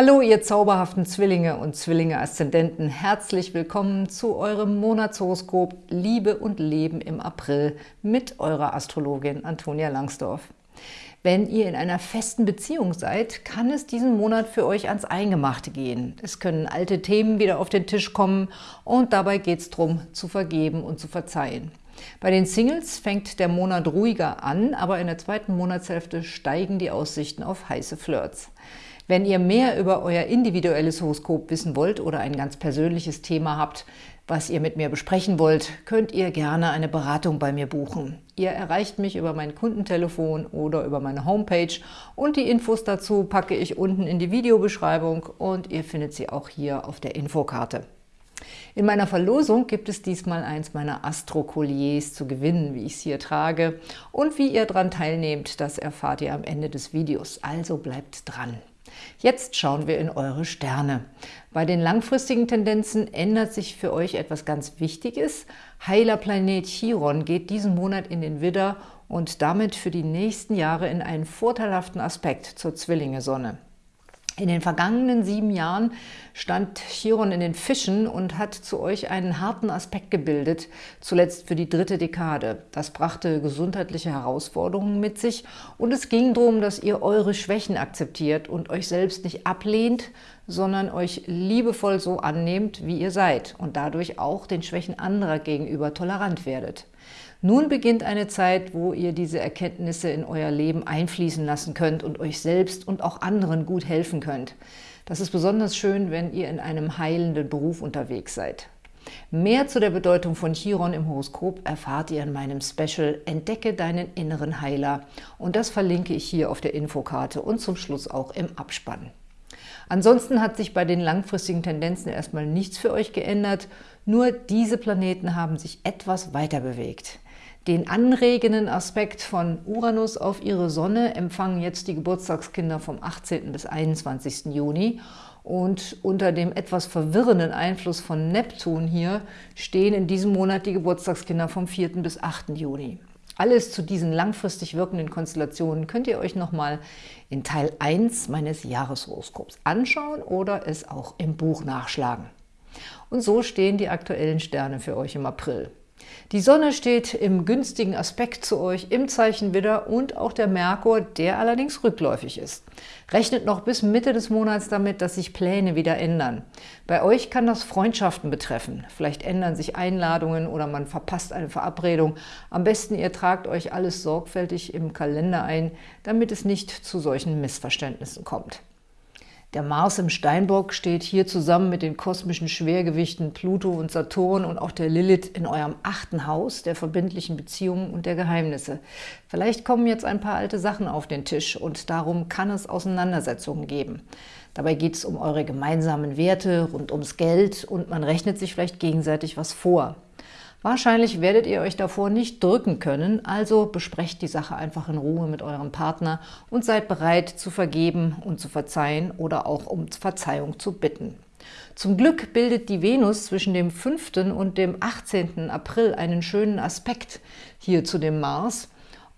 Hallo, ihr zauberhaften Zwillinge und Zwillinge-Aszendenten. Herzlich willkommen zu eurem Monatshoroskop Liebe und Leben im April mit eurer Astrologin Antonia Langsdorf. Wenn ihr in einer festen Beziehung seid, kann es diesen Monat für euch ans Eingemachte gehen. Es können alte Themen wieder auf den Tisch kommen und dabei geht es darum, zu vergeben und zu verzeihen. Bei den Singles fängt der Monat ruhiger an, aber in der zweiten Monatshälfte steigen die Aussichten auf heiße Flirts. Wenn ihr mehr über euer individuelles Horoskop wissen wollt oder ein ganz persönliches Thema habt, was ihr mit mir besprechen wollt, könnt ihr gerne eine Beratung bei mir buchen. Ihr erreicht mich über mein Kundentelefon oder über meine Homepage und die Infos dazu packe ich unten in die Videobeschreibung und ihr findet sie auch hier auf der Infokarte. In meiner Verlosung gibt es diesmal eins meiner Astro-Colliers zu gewinnen, wie ich es hier trage. Und wie ihr daran teilnehmt, das erfahrt ihr am Ende des Videos. Also bleibt dran! Jetzt schauen wir in eure Sterne. Bei den langfristigen Tendenzen ändert sich für euch etwas ganz Wichtiges. Heiler Planet Chiron geht diesen Monat in den Widder und damit für die nächsten Jahre in einen vorteilhaften Aspekt zur Zwillinge-Sonne. In den vergangenen sieben Jahren stand Chiron in den Fischen und hat zu euch einen harten Aspekt gebildet, zuletzt für die dritte Dekade. Das brachte gesundheitliche Herausforderungen mit sich und es ging darum, dass ihr eure Schwächen akzeptiert und euch selbst nicht ablehnt, sondern euch liebevoll so annehmt, wie ihr seid und dadurch auch den Schwächen anderer gegenüber tolerant werdet. Nun beginnt eine Zeit, wo ihr diese Erkenntnisse in euer Leben einfließen lassen könnt und euch selbst und auch anderen gut helfen könnt. Das ist besonders schön, wenn ihr in einem heilenden Beruf unterwegs seid. Mehr zu der Bedeutung von Chiron im Horoskop erfahrt ihr in meinem Special Entdecke deinen inneren Heiler und das verlinke ich hier auf der Infokarte und zum Schluss auch im Abspann. Ansonsten hat sich bei den langfristigen Tendenzen erstmal nichts für euch geändert, nur diese Planeten haben sich etwas weiter bewegt. Den anregenden Aspekt von Uranus auf ihre Sonne empfangen jetzt die Geburtstagskinder vom 18. bis 21. Juni. Und unter dem etwas verwirrenden Einfluss von Neptun hier stehen in diesem Monat die Geburtstagskinder vom 4. bis 8. Juni. Alles zu diesen langfristig wirkenden Konstellationen könnt ihr euch nochmal in Teil 1 meines Jahreshoroskops anschauen oder es auch im Buch nachschlagen. Und so stehen die aktuellen Sterne für euch im April. Die Sonne steht im günstigen Aspekt zu euch im Zeichen Widder und auch der Merkur, der allerdings rückläufig ist. Rechnet noch bis Mitte des Monats damit, dass sich Pläne wieder ändern. Bei euch kann das Freundschaften betreffen. Vielleicht ändern sich Einladungen oder man verpasst eine Verabredung. Am besten ihr tragt euch alles sorgfältig im Kalender ein, damit es nicht zu solchen Missverständnissen kommt. Der Mars im Steinbock steht hier zusammen mit den kosmischen Schwergewichten Pluto und Saturn und auch der Lilith in eurem achten Haus der verbindlichen Beziehungen und der Geheimnisse. Vielleicht kommen jetzt ein paar alte Sachen auf den Tisch und darum kann es Auseinandersetzungen geben. Dabei geht es um eure gemeinsamen Werte rund ums Geld und man rechnet sich vielleicht gegenseitig was vor. Wahrscheinlich werdet ihr euch davor nicht drücken können, also besprecht die Sache einfach in Ruhe mit eurem Partner und seid bereit zu vergeben und zu verzeihen oder auch um Verzeihung zu bitten. Zum Glück bildet die Venus zwischen dem 5. und dem 18. April einen schönen Aspekt hier zu dem Mars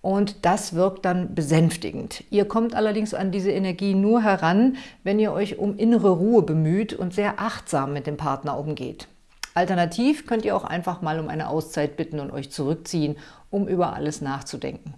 und das wirkt dann besänftigend. Ihr kommt allerdings an diese Energie nur heran, wenn ihr euch um innere Ruhe bemüht und sehr achtsam mit dem Partner umgeht. Alternativ könnt ihr auch einfach mal um eine Auszeit bitten und euch zurückziehen, um über alles nachzudenken.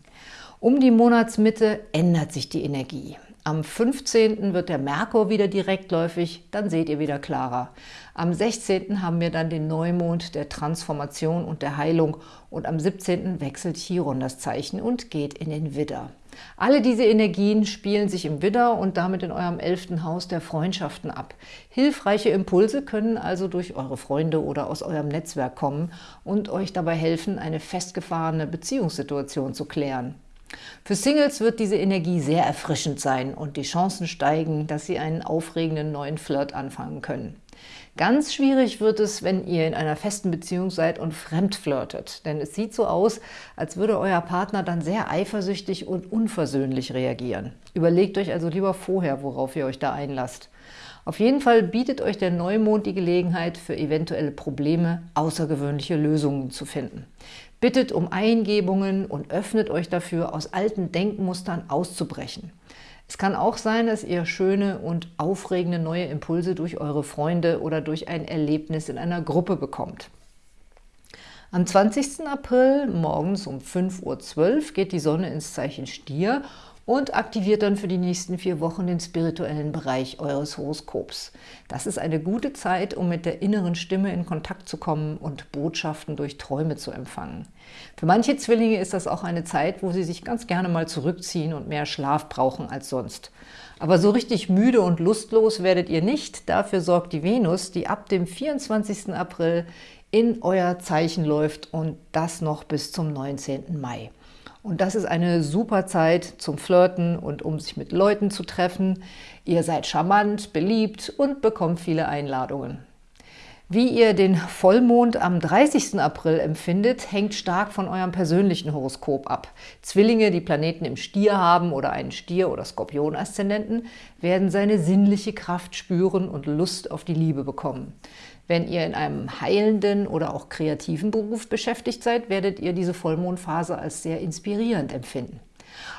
Um die Monatsmitte ändert sich die Energie. Am 15. wird der Merkur wieder direktläufig, dann seht ihr wieder klarer. Am 16. haben wir dann den Neumond der Transformation und der Heilung und am 17. wechselt Chiron das Zeichen und geht in den Widder. Alle diese Energien spielen sich im Widder und damit in eurem elften Haus der Freundschaften ab. Hilfreiche Impulse können also durch eure Freunde oder aus eurem Netzwerk kommen und euch dabei helfen, eine festgefahrene Beziehungssituation zu klären. Für Singles wird diese Energie sehr erfrischend sein und die Chancen steigen, dass sie einen aufregenden neuen Flirt anfangen können. Ganz schwierig wird es, wenn ihr in einer festen Beziehung seid und fremd flirtet, denn es sieht so aus, als würde euer Partner dann sehr eifersüchtig und unversöhnlich reagieren. Überlegt euch also lieber vorher, worauf ihr euch da einlasst. Auf jeden Fall bietet euch der Neumond die Gelegenheit, für eventuelle Probleme außergewöhnliche Lösungen zu finden. Bittet um Eingebungen und öffnet euch dafür, aus alten Denkmustern auszubrechen. Es kann auch sein, dass ihr schöne und aufregende neue Impulse durch eure Freunde oder durch ein Erlebnis in einer Gruppe bekommt. Am 20. April morgens um 5.12 Uhr geht die Sonne ins Zeichen Stier und aktiviert dann für die nächsten vier Wochen den spirituellen Bereich eures Horoskops. Das ist eine gute Zeit, um mit der inneren Stimme in Kontakt zu kommen und Botschaften durch Träume zu empfangen. Für manche Zwillinge ist das auch eine Zeit, wo sie sich ganz gerne mal zurückziehen und mehr Schlaf brauchen als sonst. Aber so richtig müde und lustlos werdet ihr nicht. Dafür sorgt die Venus, die ab dem 24. April in euer Zeichen läuft und das noch bis zum 19. Mai. Und das ist eine super Zeit zum Flirten und um sich mit Leuten zu treffen. Ihr seid charmant, beliebt und bekommt viele Einladungen. Wie ihr den Vollmond am 30. April empfindet, hängt stark von eurem persönlichen Horoskop ab. Zwillinge, die Planeten im Stier haben oder einen Stier- oder Skorpion-Aszendenten, werden seine sinnliche Kraft spüren und Lust auf die Liebe bekommen. Wenn ihr in einem heilenden oder auch kreativen Beruf beschäftigt seid, werdet ihr diese Vollmondphase als sehr inspirierend empfinden.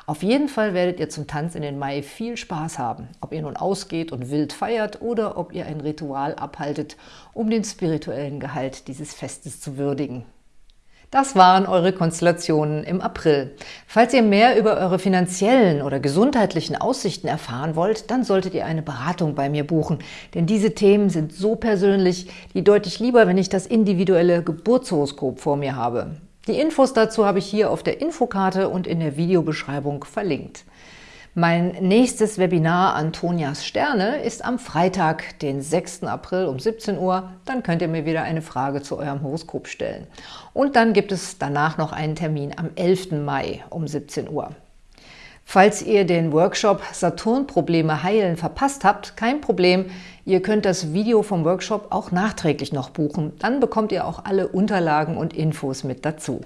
Auf jeden Fall werdet ihr zum Tanz in den Mai viel Spaß haben, ob ihr nun ausgeht und wild feiert oder ob ihr ein Ritual abhaltet, um den spirituellen Gehalt dieses Festes zu würdigen. Das waren eure Konstellationen im April. Falls ihr mehr über eure finanziellen oder gesundheitlichen Aussichten erfahren wollt, dann solltet ihr eine Beratung bei mir buchen. Denn diese Themen sind so persönlich, die deutlich lieber, wenn ich das individuelle Geburtshoroskop vor mir habe. Die Infos dazu habe ich hier auf der Infokarte und in der Videobeschreibung verlinkt. Mein nächstes Webinar Antonias Sterne ist am Freitag, den 6. April um 17 Uhr. Dann könnt ihr mir wieder eine Frage zu eurem Horoskop stellen. Und dann gibt es danach noch einen Termin am 11. Mai um 17 Uhr. Falls ihr den Workshop Saturn-Probleme heilen verpasst habt, kein Problem. Ihr könnt das Video vom Workshop auch nachträglich noch buchen. Dann bekommt ihr auch alle Unterlagen und Infos mit dazu.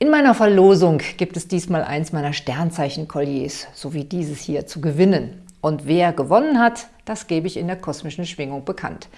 In meiner Verlosung gibt es diesmal eins meiner Sternzeichen-Kolliers, so wie dieses hier, zu gewinnen. Und wer gewonnen hat, das gebe ich in der kosmischen Schwingung bekannt.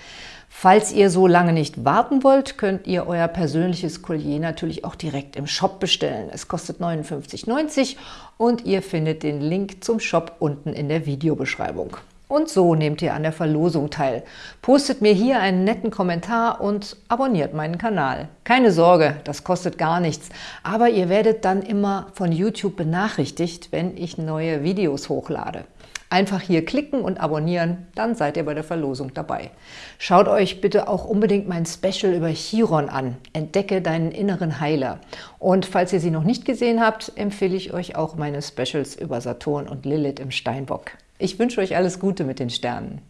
Falls ihr so lange nicht warten wollt, könnt ihr euer persönliches Collier natürlich auch direkt im Shop bestellen. Es kostet 59,90 und ihr findet den Link zum Shop unten in der Videobeschreibung. Und so nehmt ihr an der Verlosung teil. Postet mir hier einen netten Kommentar und abonniert meinen Kanal. Keine Sorge, das kostet gar nichts, aber ihr werdet dann immer von YouTube benachrichtigt, wenn ich neue Videos hochlade. Einfach hier klicken und abonnieren, dann seid ihr bei der Verlosung dabei. Schaut euch bitte auch unbedingt mein Special über Chiron an. Entdecke deinen inneren Heiler. Und falls ihr sie noch nicht gesehen habt, empfehle ich euch auch meine Specials über Saturn und Lilith im Steinbock. Ich wünsche euch alles Gute mit den Sternen.